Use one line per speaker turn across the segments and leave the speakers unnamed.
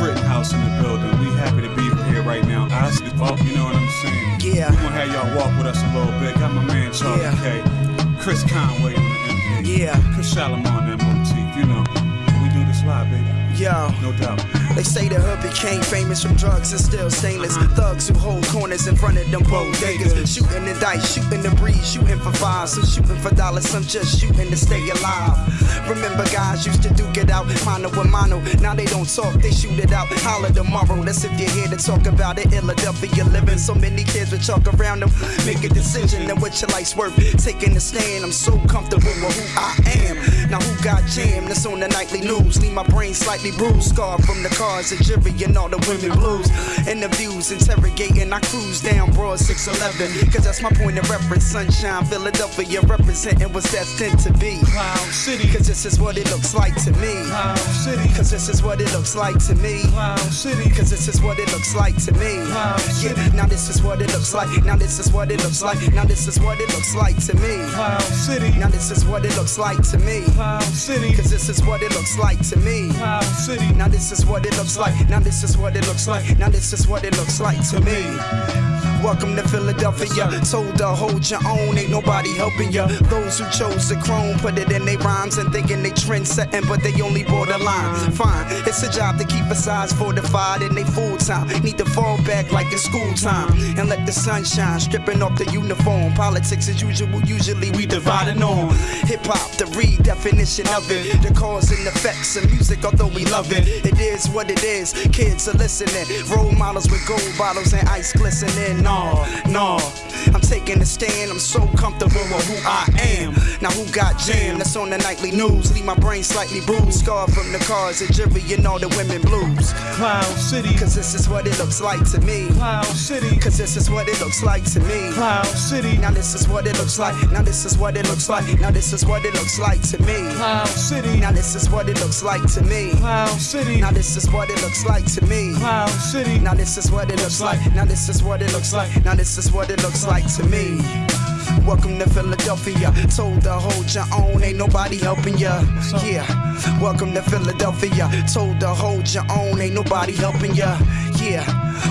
Rittenhouse in the building. We happy to be here right now. I see up, you know what I'm saying?
Yeah.
We gonna have y'all walk with us a little bit. Got my man Charlie
Yeah.
K, Chris Conway on the MK,
Yeah.
Chris Shalimar on that motif. You know, we do this live, baby.
Yo.
No doubt.
They say the hood became famous from drugs and still stainless. Thugs who hold corners in front of them bodegas. Shooting the dice, shooting the breeze, shooting for fives. Some shooting for dollars, some just shooting to stay alive. Remember guys used to duke it out, mano with mano. Now they don't talk, they shoot it out. Holler tomorrow, that's if you're here to talk about it. Philadelphia living, so many kids with chalk around them. Make a decision and what your life's worth. Taking a stand, I'm so comfortable with who I am. Now who got jammed? That's on the nightly news. Leave my brain slightly bruised, scarred from the cars, the jury, and all the women blues. Interviews, interrogating, I cruise down Broad 611. Cause that's my point of reference. Sunshine, Philadelphia, representing what's destined to be.
Cloud City.
Cause this is what it looks like to me.
Cloud City.
Cause this is what it looks like to me.
Cloud City.
Cause this is what it looks like to me.
Cloud
Yeah,
City.
now this is what it looks like. Now this is what it looks like. Now this is what it looks like to me.
Cloud City.
Now this is what it looks like to me.
Cloud City.
Cause this is what it looks like to me.
Cloud City.
Now this is what it like. Now this is what it looks like. Now this is what it looks like to me. Welcome to Philadelphia. Told to hold your own, ain't nobody helping ya. Those who chose the chrome put it in their rhymes and thinking they trend setting, but they only borderline. Fine, it's a job to keep a size fortified and they full time. Need to fall back like it's school time and let the sun shine, stripping off the uniform. Politics as usual, usually we dividing on. Hip hop, the redefinition of it, the cause and effects of music, although we love it. It is what it is, kids are listening. Role models with gold bottles and ice glistening. No, no, I'm taking a stand, I'm so comfortable with who I am. Now, who got jammed? That's on the nightly news. Leave my brain slightly bruised, scarred from the cars, the jury, and all the women blues.
Cloud City.
Cause this is what it looks like to me.
Cloud City.
Cause this is what it looks like to me.
Cloud City.
Now this is what it looks like. Now this is what it looks like. Now this is what it looks like to me.
Cloud City.
Now this is what it looks like to me.
Cloud City.
Now this is what it looks like to me.
Cloud City.
Now this is what it looks like. Now this is what it looks like. Now this is what it looks like to me. Welcome to Philadelphia. Told to hold your own, ain't nobody helping ya. Yeah. Welcome to Philadelphia. Told to hold your own, ain't nobody helping ya. Yeah.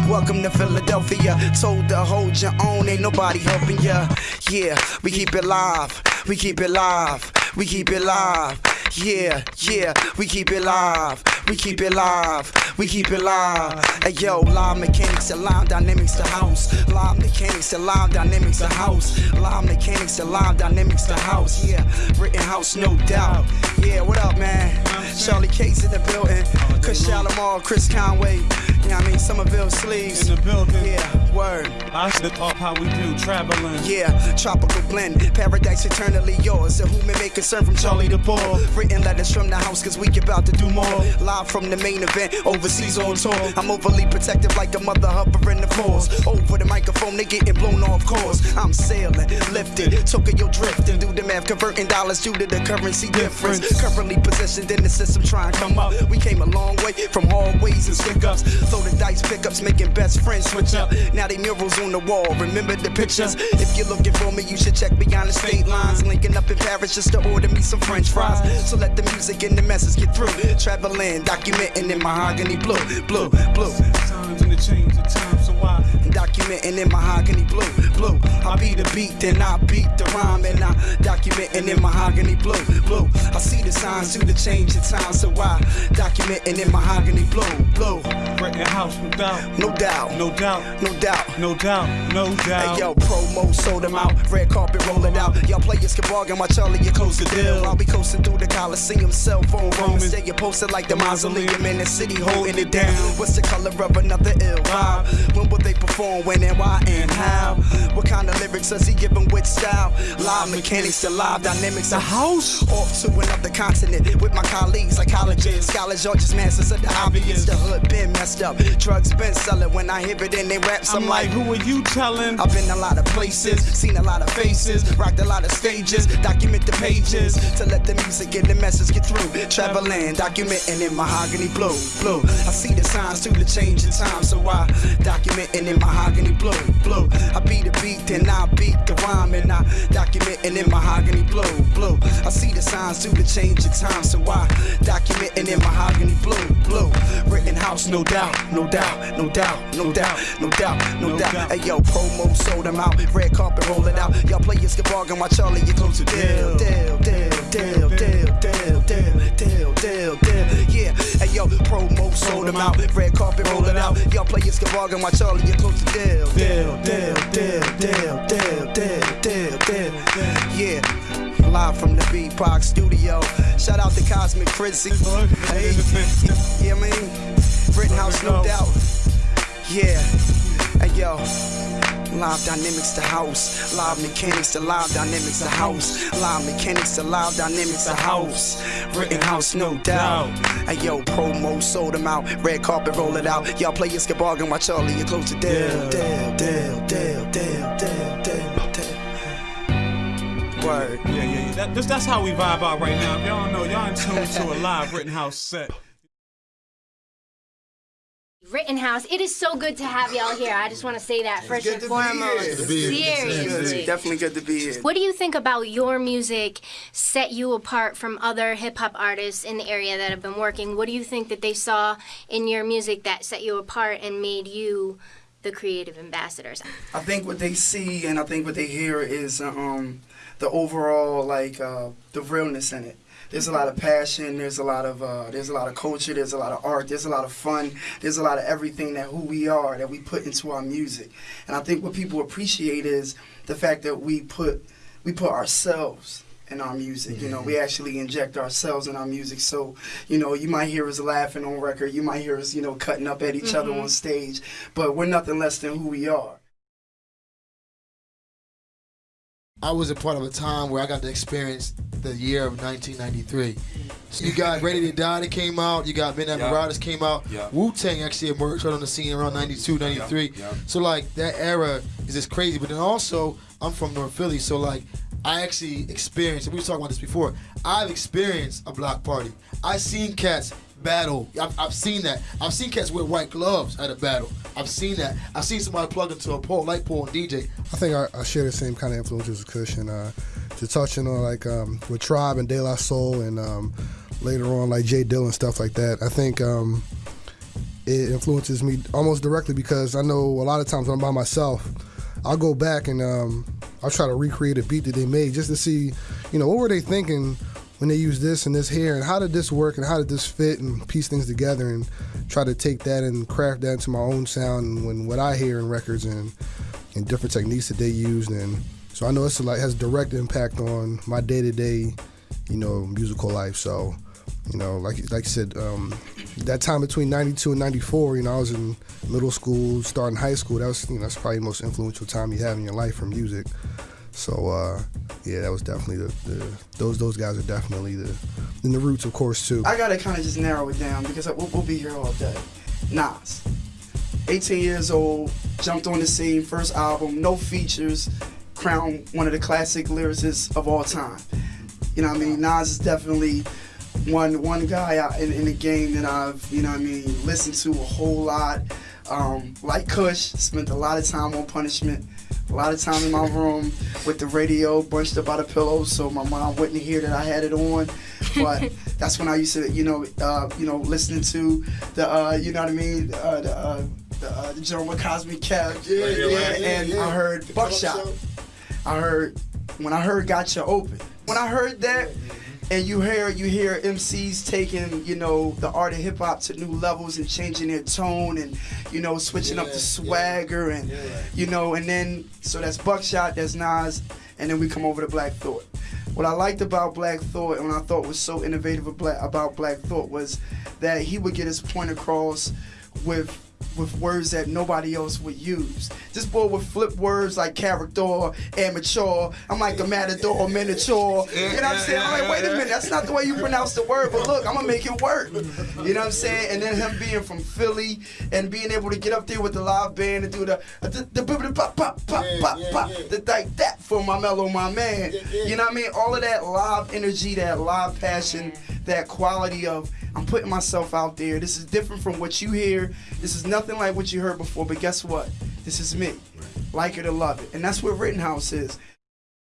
Welcome to Philadelphia. Told to hold your own, ain't nobody helping ya. Yeah. We keep it live. We keep it live. We keep it live. Yeah, yeah, we keep it live. We keep it live. We keep it live. Hey yo, live mechanics and live dynamics the house. Live mechanics and live dynamics the house. Live mechanics and live dynamics the house. Yeah, written house, no doubt. Yeah, what up, man? Charlie Case in the building. Chris Shalimar, Chris Conway. What I mean? Somerville Sleeves.
In the building.
Yeah, word.
I said up how we do traveling.
Yeah, tropical blend, paradise eternally yours. A human may concern from Charlie the Bull. Written letters from the house, cause we get about to do more. Live from the main event, overseas on tour. I'm overly protective like a mother hovering the force. Over the microphone, they getting blown off course. I'm sailing, lifted, Tokyo drifting. Do the math, converting dollars due to the currency difference. Currently positioned in the system, trying to come up. We came a long way from hallways and stick ups. Throw the dice pickups, making best friends switch up. Now they murals on the wall. Remember the pictures? If you're looking for me, you should check beyond the state lines. Linking up in Paris just to order me some French fries. So let the music and the message get through. Traveling, documenting in mahogany blue, blue, blue.
Times and the change of time, so why?
Documenting in mahogany blue, blue. I beat the beat, then I beat the rhyme, and I documenting in mahogany blue, blue. I the signs to the change of time, so I documenting in mahogany blue, blue.
Written house, no doubt.
No doubt,
No doubt.
no doubt.
No doubt. No doubt.
Hey yo, promo sold them out, red carpet roll it out. Y'all players can bargain while Charlie you close the deal. I'll be coasting through the Coliseum, cell phone roaming. Stay you posted like the mausoleum in the city holding it down. What's the color of another ill vibe? When will they perform? When and why and how? What kind of lyrics does he give them with style? Live mechanics to live dynamics. The house off to another continent with my colleagues, psychologists, scholars, or just masters of the obvious. The hood been messed up, drugs been selling. When I hear it in they raps, I'm,
I'm like, who are you telling?
I've been a lot of places, seen a lot of faces, rocked a lot of stages, document the pages to let the music and the message get through. Traveling, documenting in mahogany blue, blue. I see the signs to the change in time, so I documenting in mahogany blue, blue. I beat the beat, then I beat the rhyme, and I document documenting in mahogany blue, blue. I see the signs to the change of time, so I documenting in mahogany blue, blue. Rittenhouse, no doubt, no doubt, no doubt, no doubt, no doubt, no doubt. Hey yo, promo sold them out, red carpet roll it out. Y'all players get bargain while Charlie you close to deal, deal, deal, deal, deal, deal, deal, deal, deal, deal. Yeah, hey yo, promo sold them out, red carpet roll it out. Y'all players get bargain while Charlie you close to deal, deal, deal, deal, deal, deal, deal, deal, deal. Yeah. Live from the Beatbox studio. Shout out to Cosmic Frizzy. Hey, yeah, I mean, Rittenhouse, no doubt. Yeah, hey yo. Live dynamics to house, live mechanics to live dynamics to house, live mechanics to live dynamics to house. Written house, no doubt. Hey yo, promo sold them out, red carpet roll it out. Y'all players get bargain while Charlie you close deal, deal, deal, deal, Word.
Yeah, yeah, yeah. That, that's, that's how we vibe out right now. If y'all don't know, y'all in tune to a live Rittenhouse set.
Rittenhouse, it is so good to have y'all here. I just want to say that first and foremost.
here.
Good to be here.
Seriously.
Definitely good to be here.
What do you think about your music set you apart from other hip hop artists in the area that have been working? What do you think that they saw in your music that set you apart and made you the creative ambassadors?
I think what they see and I think what they hear is um, the overall like uh, the realness in it. There's a lot of passion. There's a lot of uh, there's a lot of culture. There's a lot of art. There's a lot of fun. There's a lot of everything that who we are that we put into our music. And I think what people appreciate is the fact that we put we put ourselves in our music. You know, we actually inject ourselves in our music. So, you know, you might hear us laughing on record. You might hear us, you know, cutting up at each other on stage. But we're nothing less than who we are.
I was a part of a time where I got to experience the year of 1993. So you got Ready to Die that came out, you got Midnight
Yeah.
Marauders came out,
Yeah.
Wu Tang actually emerged right on the scene around 92, 93.
Yeah.
So like that era is just crazy. But then also, I'm from North Philly, so like I actually experienced, we were talking about this before, I've experienced a block party. I've seen cats battle. I've, I've seen that. I've seen cats wear white gloves at a battle. I've seen that. I've seen somebody plug into a light pole, and DJ.
I think I, I share the same kind of influences as Kush, and uh, to touching on like um, with Tribe and De La Soul, and um, later on like J Dilla stuff like that. I think um, it influences me almost directly because I know a lot of times when I'm by myself, I'll go back and um, I'll try to recreate a beat that they made just to see, you know, what were they thinking when they use this and this here, and how did this work, and how did this fit, and piece things together, and try to take that and craft that into my own sound and when what I hear in records and and different techniques that they used, and so I know it's like has direct impact on my day to day, you know, musical life. So, you know, like like you said, um, that time between '92 and '94, you know, I was in middle school, starting high school. That was you know that's probably the most influential time you have in your life for music. So uh, yeah, that was definitely the, the those those guys are definitely the in the roots, of course, too.
I gotta kind of just narrow it down because we'll, we'll be here all day. Nas, 18 years old, jumped on the scene, first album, no features, crowned one of the classic lyricists of all time. You know what I mean? Nas is definitely one one guy in, in the game that I've, you know what I mean, listened to a whole lot. Um, like Kush, spent a lot of time on punishment. A lot of time in my room with the radio bunched up by the pillow, so my mom wouldn't hear that I had it on. But that's when I used to, you know, uh, you know, listening to the, uh, you know what I mean, uh, the, uh, the, uh, the Joe Cosmic Kev, yeah,
Radio
yeah,
yeah,
and
yeah.
I heard Buckshot. I heard when I heard Gotcha Open. When I heard that, and you hear you hear MCs taking you know the art of hip hop to new levels and changing their tone and you know switching up
Yeah,
the
yeah.
swagger and
Yeah.
you know and then so that's Buckshot, that's Nas, and then we come over to Black Thought. What I liked about Black Thought and what I thought was so innovative about Black Thought was that he would get his point across with with words that nobody else would use. This boy would flip words like character, amateur. I'm like a matador, miniature. You know what I'm saying? I'm like, wait a minute, that's not the way you pronounce the word, but look, I'm gonna make it work. You know what I'm saying? And then him being from Philly and being able to get up there with the live band and do the the the, the pop pop pop pop pop, the like that for my mellow, my man. You know what I mean? All of that live energy, that live passion, that quality of I'm putting myself out there. This is different from what you hear. This is nothing like what you heard before. But guess what? This is me. Like it or love it, and that's what Rittenhouse is.